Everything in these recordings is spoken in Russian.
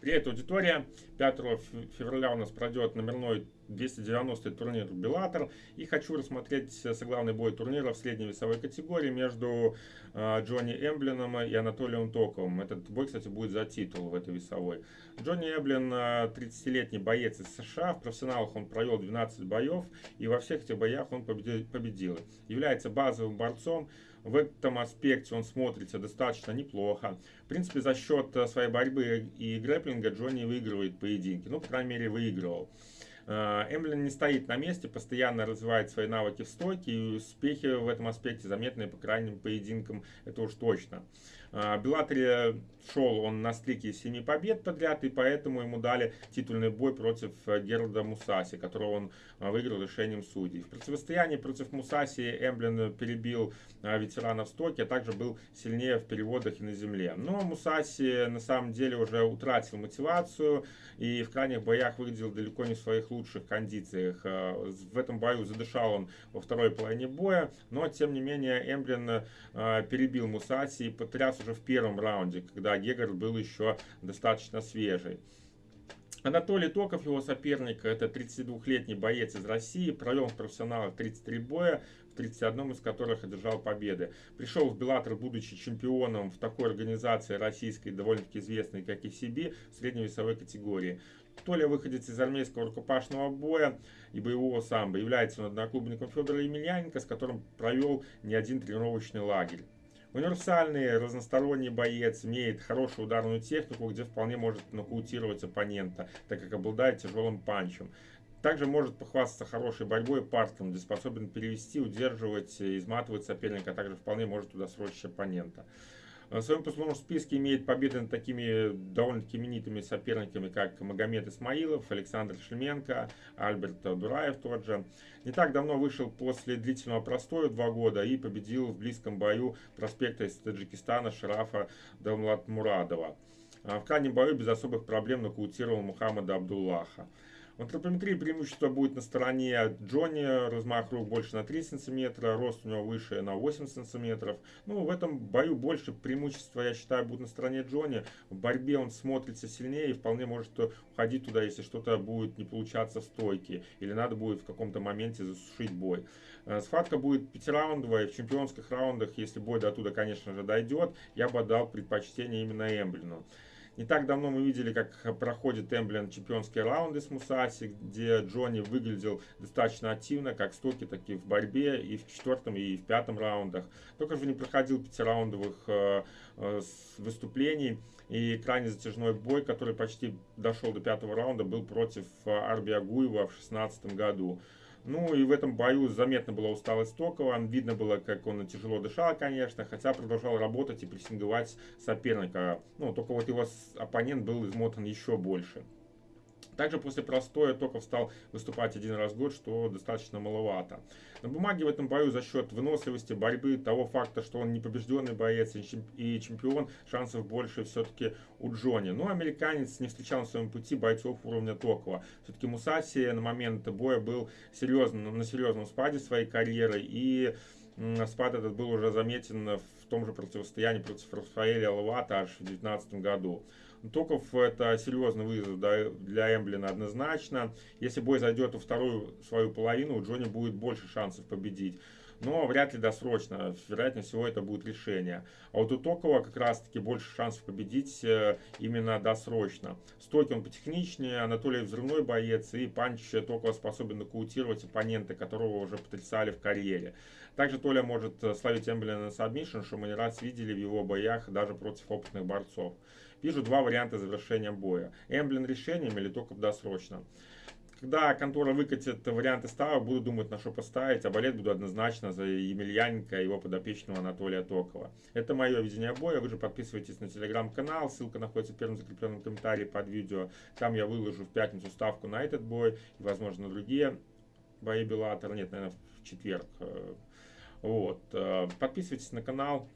Привет, аудитория! 5 февраля у нас пройдет номерной 290 турнир Беллатор. И хочу рассмотреть соглавный бой турнира в средней весовой категории между э, Джонни Эмблином и Анатолием Токовым. Этот бой, кстати, будет за титул в этой весовой. Джонни Эмблин 30-летний боец из США. В профессионалах он провел 12 боев. И во всех этих боях он победил. Является базовым борцом в этом аспекте он смотрится достаточно неплохо. В принципе, за счет э, своей борьбы и грэплинга Джонни выигрывает поединки. Ну, по крайней мере, выигрывал. Э, Эмблин не стоит на месте, постоянно развивает свои навыки в стойке, и успехи в этом аспекте заметны по крайним поединкам, это уж точно. В Беллатере шел он на стрике 7 побед подряд, и поэтому ему дали титульный бой против э, Герда Мусаси, которого он э, выиграл решением судей. В противостоянии против Мусаси Эмблин перебил ветерана в стоке, а также был сильнее в переводах и на земле. Но Мусаси на самом деле уже утратил мотивацию и в крайних боях выглядел далеко не в своих лучших кондициях. Э, в этом бою задышал он во второй половине боя, но тем не менее Эмблин э, перебил Мусаси и потряс уже в первом раунде, когда Гегар был еще достаточно свежий. Анатолий Токов, его соперник, это 32-летний боец из России, провел в профессионалах 33 боя, в 31 из которых одержал победы. Пришел в Беллатор, будучи чемпионом в такой организации российской, довольно-таки известной, как и себе, в средневесовой категории. Толя выходец из армейского рукопашного боя и боевого самбо. Является он одноклубником Федора Емельяненко, с которым провел не один тренировочный лагерь. Универсальный, разносторонний боец, имеет хорошую ударную технику, где вполне может нокаутировать оппонента, так как обладает тяжелым панчем. Также может похвастаться хорошей борьбой парком, где способен перевести, удерживать, изматывать соперника, а также вполне может туда срочить оппонента. В своем послужном списке имеет победы над такими довольно-таки именитыми соперниками, как Магомед Исмаилов, Александр Шлеменко, Альберт Дураев тот же. Не так давно вышел после длительного простоя два года и победил в близком бою проспекта из Таджикистана Шарафа Дамлатмурадова. В крайнем бою без особых проблем нокаутировал Мухаммада Абдуллаха. В антропометрии преимущество будет на стороне Джонни, размах рук больше на 3 см, рост у него выше на 8 см. Ну, в этом бою больше преимущества, я считаю, будет на стороне Джонни. В борьбе он смотрится сильнее и вполне может уходить туда, если что-то будет не получаться в стойке. Или надо будет в каком-то моменте засушить бой. Э, схватка будет пятираундовая. В чемпионских раундах, если бой до туда, конечно же, дойдет, я бы отдал предпочтение именно Эмблину. Не так давно мы видели, как проходит Эмблен чемпионские раунды с Мусаси, где Джонни выглядел достаточно активно, как в стоке, так и в борьбе, и в четвертом, и в пятом раундах. Только же не проходил пятираундовых э, э, выступлений. И крайне затяжной бой, который почти дошел до пятого раунда, был против э, Арби Агуева в 2016 году. Ну и в этом бою заметно была усталость Токова. Видно было, как он тяжело дышал, конечно, хотя продолжал работать и прессинговать соперника. Ну, только вот его оппонент был измотан еще больше. Также после простоя Токов стал выступать один раз в год, что достаточно маловато. На бумаге в этом бою за счет выносливости, борьбы, того факта, что он не побежденный боец и чемпион, шансов больше все-таки у Джонни. Но американец не встречал на своем пути бойцов уровня Токова. Все-таки Мусаси на момент боя был серьезно, на серьезном спаде своей карьеры и спад этот был уже заметен в том же противостоянии против Рафаэля Лавата аж в 2019 году. Токов это серьезный вызов для Эблена однозначно. Если бой зайдет во вторую свою половину, у Джонни будет больше шансов победить. Но вряд ли досрочно. Вероятнее всего это будет решение. А вот у Токова как раз таки больше шансов победить э, именно досрочно. Стойке он потехничнее, Анатолий взрывной боец и панч Токова способен нокаутировать оппонента, которого уже потрясали в карьере. Также Толя может словить Эблена на сабмишн, что мы не раз видели в его боях даже против опытных борцов. Вижу два варианта завершения боя. Эмблин решением или только досрочно. Когда контора выкатит варианты ставок, буду думать, на что поставить, а болеть буду однозначно за Емельяненко и его подопечного Анатолия Токова. Это мое видение боя. Вы же подписывайтесь на телеграм-канал, ссылка находится в первом закрепленном комментарии под видео. Там я выложу в пятницу ставку на этот бой и, возможно, на другие бои Беллатора. Нет, наверное, в четверг. Вот. Э, подписывайтесь на канал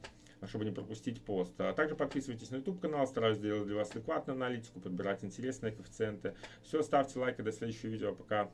чтобы не пропустить пост. А также подписывайтесь на YouTube канал, стараюсь делать для вас адекватную аналитику, подбирать интересные коэффициенты. Все, ставьте лайк и до следующего видео. Пока.